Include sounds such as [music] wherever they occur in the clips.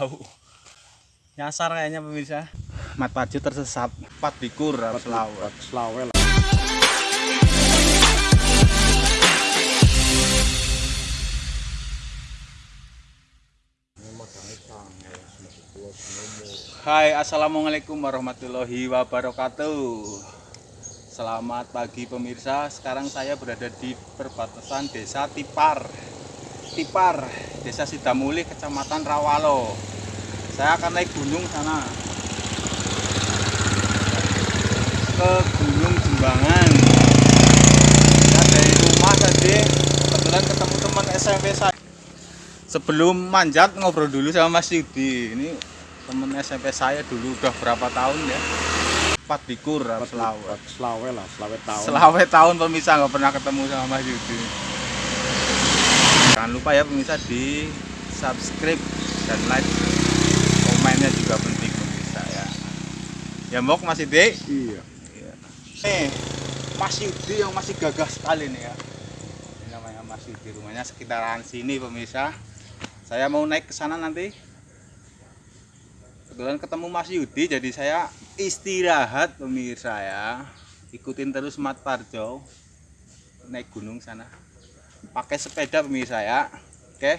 tahu. Nyasar kayaknya pemirsa. Mat paju tersesat. Pat dikur selawe selawe lah. Hai assalamualaikum warahmatullahi wabarakatuh. Selamat pagi pemirsa. Sekarang saya berada di perbatasan desa Tipar Tipar, desa Sidamuli, kecamatan Rawalo. Saya akan naik gunung sana. Ke Gunung Jembangan. Ya dari rumah tadi Kebetulan ketemu teman SMP saya. Sebelum manjat ngobrol dulu sama Mas Yudi. Ini temen SMP saya dulu udah berapa tahun ya? Empat dikur selawe selawe lah selawe tahun. Selawe tahun pemirsa. Nggak pernah ketemu sama Mas Yudi jangan lupa ya pemirsa di subscribe dan like. Komennya juga penting pemirsa ya. Ya mok Mas Yudi iya. Nih Mas Yudi yang masih gagah sekali nih ya. Ini namanya Mas Yudi rumahnya sekitaran sini pemirsa. Saya mau naik ke sana nanti. Kebetulan ketemu Mas Yudi jadi saya istirahat pemirsa ya. Ikutin terus Mat Parjo. Naik gunung sana pakai sepeda pemirsa ya. Oke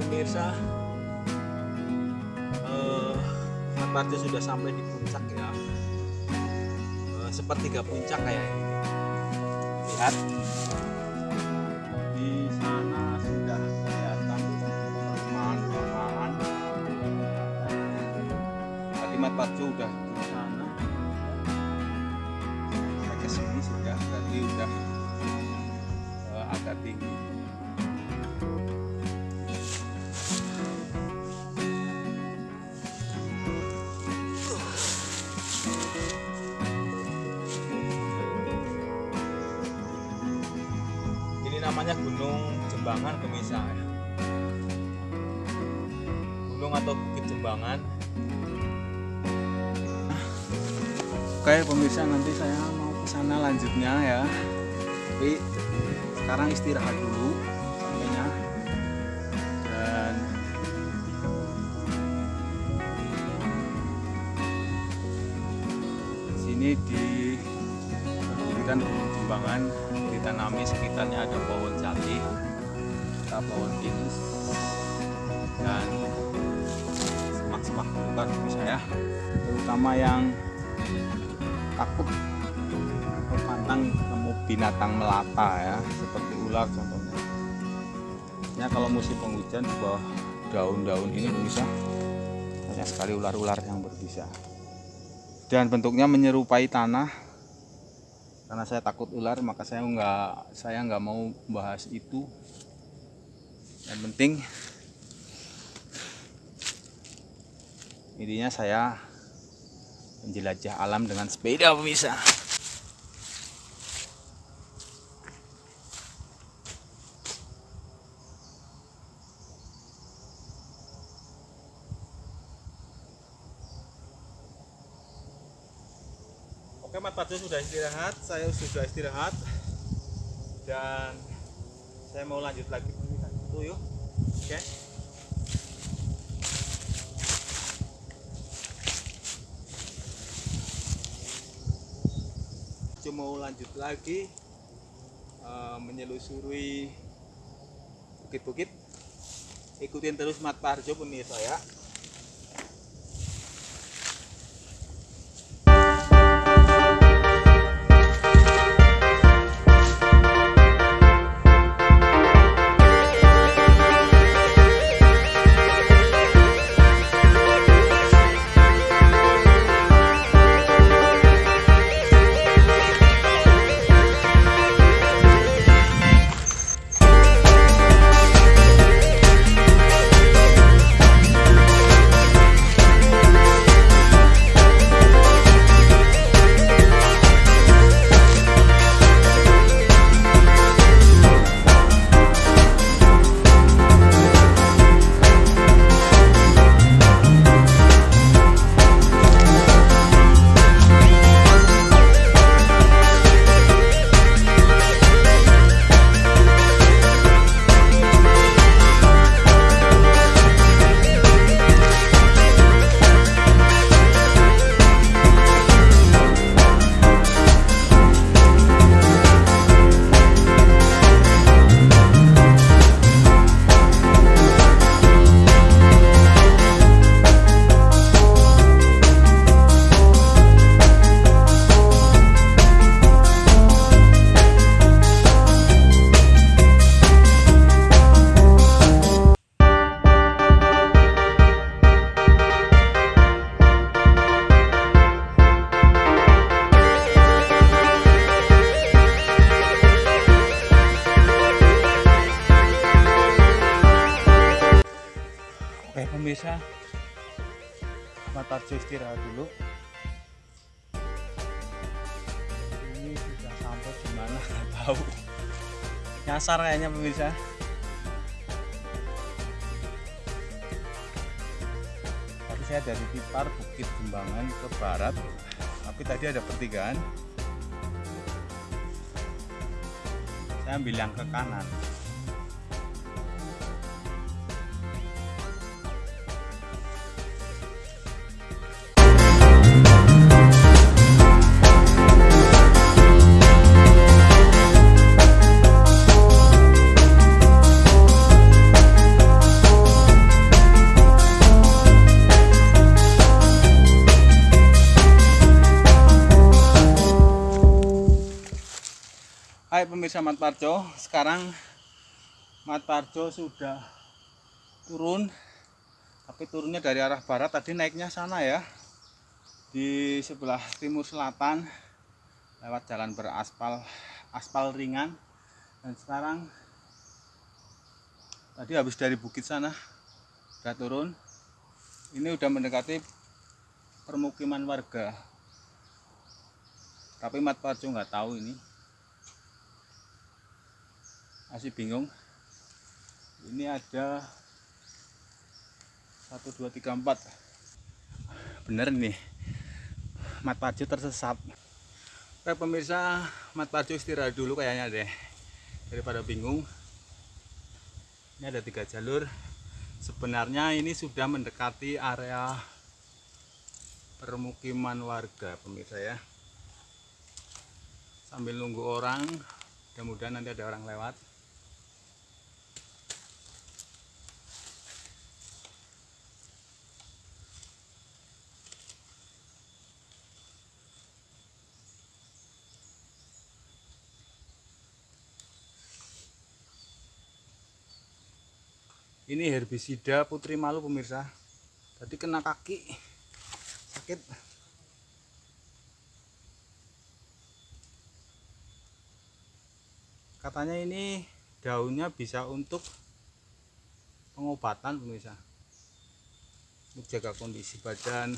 pemirsa. Eh Mas Parjo sudah sampai di puncak ya. Eh, sepertiga puncak kayak ini. Lihat. Di sana sudah kelihatan perumahan-perumahan tadi Mat Parjo udah di sana. Sini sudah berarti udah eh, agak tinggi Gunung Jembangan pemirsa. Gunung atau Bukit Jembangan Oke pemirsa nanti saya mau ke sana lanjutnya ya. Tapi sekarang istirahat dulu sampainya. Dan sini di Gunung Jembangan ditanami sekitarnya ada pohon jati, ada pohon pinus dan semak-semak bukan bisa ya terutama yang takut pantang ketemu binatang melata ya seperti ular contohnya. Ya kalau musim penghujan di bawah daun-daun ini bisa banyak sekali ular-ular yang berbisa. Dan bentuknya menyerupai tanah karena saya takut ular maka saya nggak saya nggak mau bahas itu. Yang penting intinya saya menjelajah alam dengan sepeda pemirsa Oke Parjo sudah istirahat saya sudah istirahat. Dan saya mau lanjut lagi. Itu yuk. Oke. Cuma mau lanjut lagi eh, menyelusuri bukit-bukit. Ikutin terus Mat Parjo pemirsa ya Oke pemirsa Mat Parjo istirahat dulu. Ini sudah sampai di mana? [laughs] Nggak tahu. Nyasar kayaknya pemirsa. Saya dari Tipar Bukit Jembangan ke barat. Tapi tadi ada pertigaan. Saya ambil yang ke kanan pemirsa Mat Parjo, sekarang Mat Parjo sudah turun, tapi turunnya dari arah barat. Tadi naiknya sana ya, di sebelah timur selatan, lewat jalan beraspal, aspal ringan. Dan sekarang tadi habis dari bukit sana, udah turun. Ini udah mendekati permukiman warga. Tapi Mat Parjo nggak tahu ini masih bingung. Ini ada 1 2 3 4 bener nih Mat Parjo tersesat. Oke pemirsa Mat Parjo istirahat dulu kayaknya deh. Daripada bingung. Ini ada tiga jalur. Sebenarnya ini sudah mendekati area permukiman warga pemirsa ya. Sambil nunggu orang mudah-mudahan nanti ada orang lewat ini herbisida putri malu pemirsa. Tadi kena kaki. Sakit. Katanya ini daunnya bisa untuk pengobatan pemirsa. Untuk kondisi badan.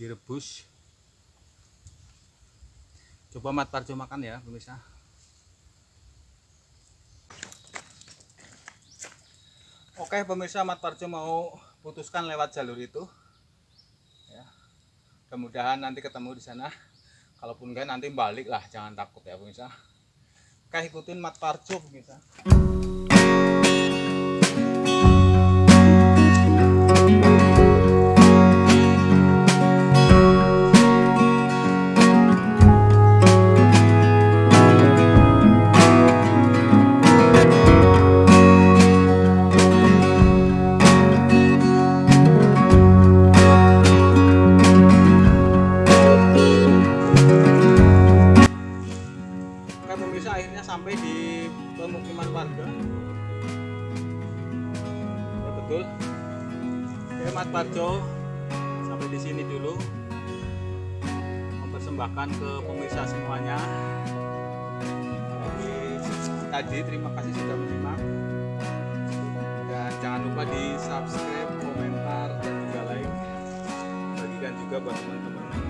Direbus. Coba mat parjo makan ya pemirsa Oke pemirsa Mat Parjo mau putuskan lewat jalur itu. Ya. Mudah-mudahan nanti ketemu di sana. Kalaupun enggak nanti balik lah jangan takut ya pemirsa. Oke ikutin Mat Parjo pemirsa tadi terima kasih sudah menyimak. Dan jangan lupa di subscribe, komentar, dan juga like. Bagikan juga buat teman-teman